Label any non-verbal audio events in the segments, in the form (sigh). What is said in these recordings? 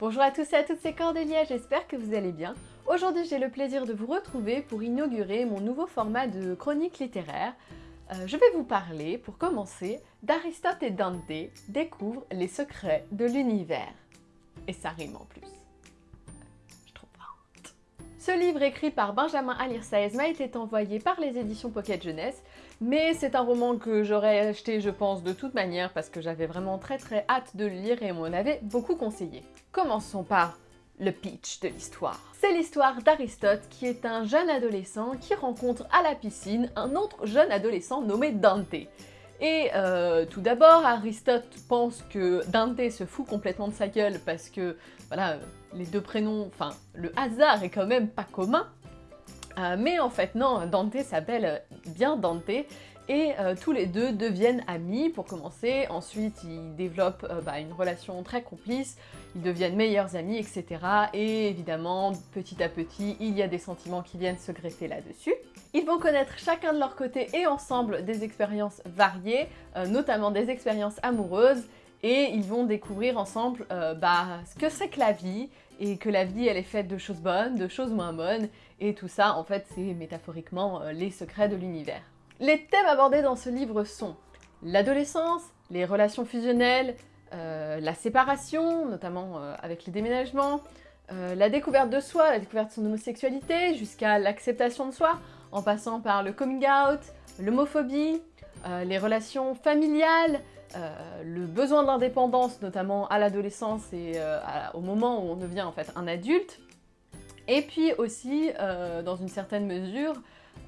Bonjour à tous et à toutes, c'est Cordélia, j'espère que vous allez bien. Aujourd'hui j'ai le plaisir de vous retrouver pour inaugurer mon nouveau format de chronique littéraire. Euh, je vais vous parler, pour commencer, d'Aristote et Dante découvrent les secrets de l'univers. Et ça rime en plus. Ce livre écrit par Benjamin Alirsaez m'a été envoyé par les éditions Pocket Jeunesse, mais c'est un roman que j'aurais acheté je pense de toute manière parce que j'avais vraiment très très hâte de le lire et on m'en avait beaucoup conseillé. Commençons par le pitch de l'histoire. C'est l'histoire d'Aristote qui est un jeune adolescent qui rencontre à la piscine un autre jeune adolescent nommé Dante. Et euh, tout d'abord, Aristote pense que Dante se fout complètement de sa gueule parce que, voilà, les deux prénoms, enfin, le hasard est quand même pas commun. Euh, mais en fait, non, Dante s'appelle bien Dante et euh, tous les deux deviennent amis pour commencer, ensuite ils développent bah, une relation très complice, ils deviennent meilleurs amis, etc. Et évidemment, petit à petit, il y a des sentiments qui viennent se greffer là-dessus. Ils vont connaître chacun de leur côté et ensemble des expériences variées, euh, notamment des expériences amoureuses, et ils vont découvrir ensemble bah, ce que c'est que la vie, et que la vie elle est faite de choses bonnes, de choses moins bonnes, et tout ça en fait c'est métaphoriquement les secrets de l'univers. Les thèmes abordés dans ce livre sont l'adolescence, les relations fusionnelles, euh, la séparation, notamment euh, avec les déménagements, euh, la découverte de soi, la découverte de son homosexualité, jusqu'à l'acceptation de soi, en passant par le coming out, l'homophobie, les relations familiales, le besoin d'indépendance, notamment à l'adolescence et au moment où on devient en fait un adulte, et puis aussi, dans une certaine mesure,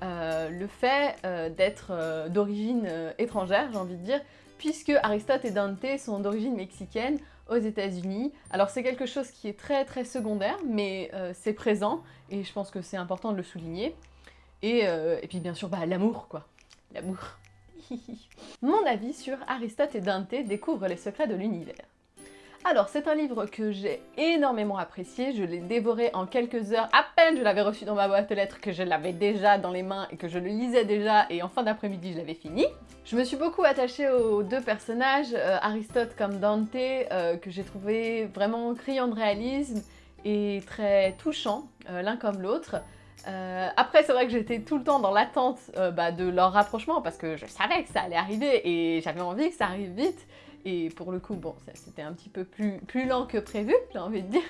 euh, le fait euh, d'être euh, d'origine étrangère, j'ai envie de dire, puisque Aristote et Dante sont d'origine mexicaine aux États-Unis. Alors c'est quelque chose qui est très très secondaire, mais c'est présent, et je pense que c'est important de le souligner. Et, et puis bien sûr, bah, l'amour quoi, l'amour. (laughs) Mon avis sur Aristote et Dante découvrent les secrets de l'univers. Alors, c'est un livre que j'ai énormément apprécié, je l'ai dévoré en quelques heures, à peine je l'avais reçu dans ma boîte aux lettres, que je l'avais déjà dans les mains et que je le lisais déjà, et en fin d'après-midi je l'avais fini. Je me suis beaucoup attachée aux deux personnages, euh, Aristote comme Dante, euh, que j'ai trouvé vraiment criant de réalisme et très touchant, euh, l'un comme l'autre. Après, c'est vrai que j'étais tout le temps dans l'attente bah, de leur rapprochement parce que je savais que ça allait arriver et j'avais envie que ça arrive vite. Et pour le coup, bon, c'était un petit peu plus, plus lent que prévu, j'ai envie de dire.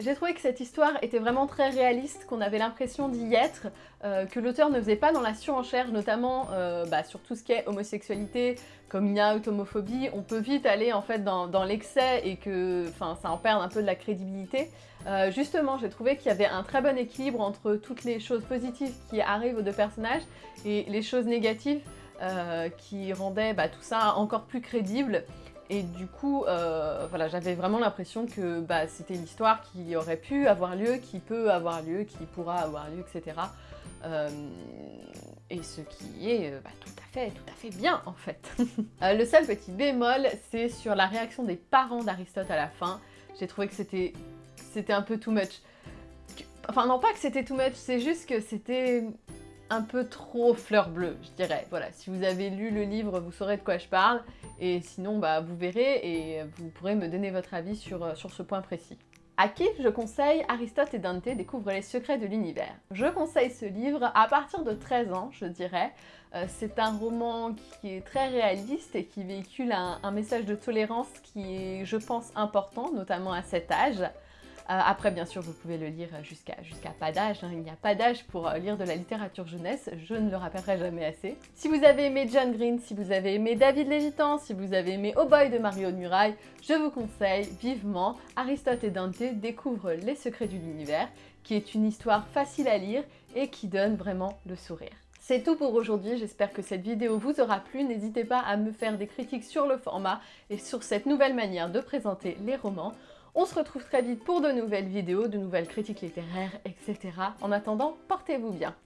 J'ai trouvé que cette histoire était vraiment très réaliste, qu'on avait l'impression d'y être, euh, que l'auteur ne faisait pas dans la surenchère, notamment euh, bah, sur tout ce qui est homosexualité, coming out, homophobie, on peut vite aller en fait dans, l'excès et que ça en perd un peu de la crédibilité. Euh, justement, j'ai trouvé qu'il y avait un très bon équilibre entre toutes les choses positives qui arrivent aux deux personnages et les choses négatives qui rendaient bah, tout ça encore plus crédible. Et du coup, euh, voilà, j'avais vraiment l'impression que bah, c'était l'histoire qui aurait pu avoir lieu, qui peut avoir lieu, qui pourra avoir lieu, etc. Euh, et ce qui est euh, bah, tout à fait, tout à fait bien en fait. (laughs) le seul petit bémol, c'est sur la réaction des parents d'Aristote à la fin. J'ai trouvé que c'était un peu too much. Enfin non pas que c'était too much, c'est juste que c'était un peu trop fleur bleue, je dirais. Voilà, si vous avez lu le livre, vous saurez de quoi je parle, et sinon, bah, vous verrez et vous pourrez me donner votre avis sur, euh, ce point précis. À qui je conseille Aristote et Dante découvrent les secrets de l'univers Je conseille ce livre à partir de 13 ans, je dirais. Euh, c'est un roman qui est très réaliste et qui véhicule un message de tolérance qui est, je pense, important, notamment à cet âge. Euh, après, bien sûr, vous pouvez le lire jusqu'à pas d'âge. Hein. Il n'y a pas d'âge pour euh, lire de la littérature jeunesse, je ne le rappellerai jamais assez. Si vous avez aimé John Green, si vous avez aimé David Lévitan, si vous avez aimé Oh Boy de Mario Muraille, je vous conseille vivement Aristote et Dante découvrent les secrets de l'univers, qui est une histoire facile à lire et qui donne vraiment le sourire. C'est tout pour aujourd'hui, j'espère que cette vidéo vous aura plu. N'hésitez pas à me faire des critiques sur le format et sur cette nouvelle manière de présenter les romans. On se retrouve très vite pour de nouvelles vidéos, de nouvelles critiques littéraires, etc. En attendant, portez-vous bien